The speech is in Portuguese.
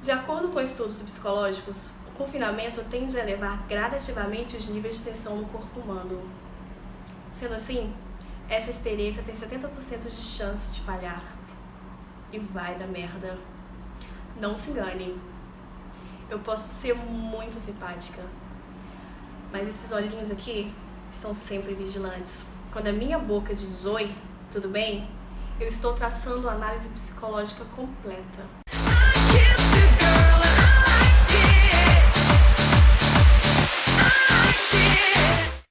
De acordo com estudos psicológicos, o confinamento tende a elevar gradativamente os níveis de tensão no corpo humano. Sendo assim, essa experiência tem 70% de chance de falhar. E vai dar merda. Não se engane. Eu posso ser muito simpática, mas esses olhinhos aqui estão sempre vigilantes. Quando a minha boca diz oi, tudo bem? Eu estou traçando a análise psicológica completa.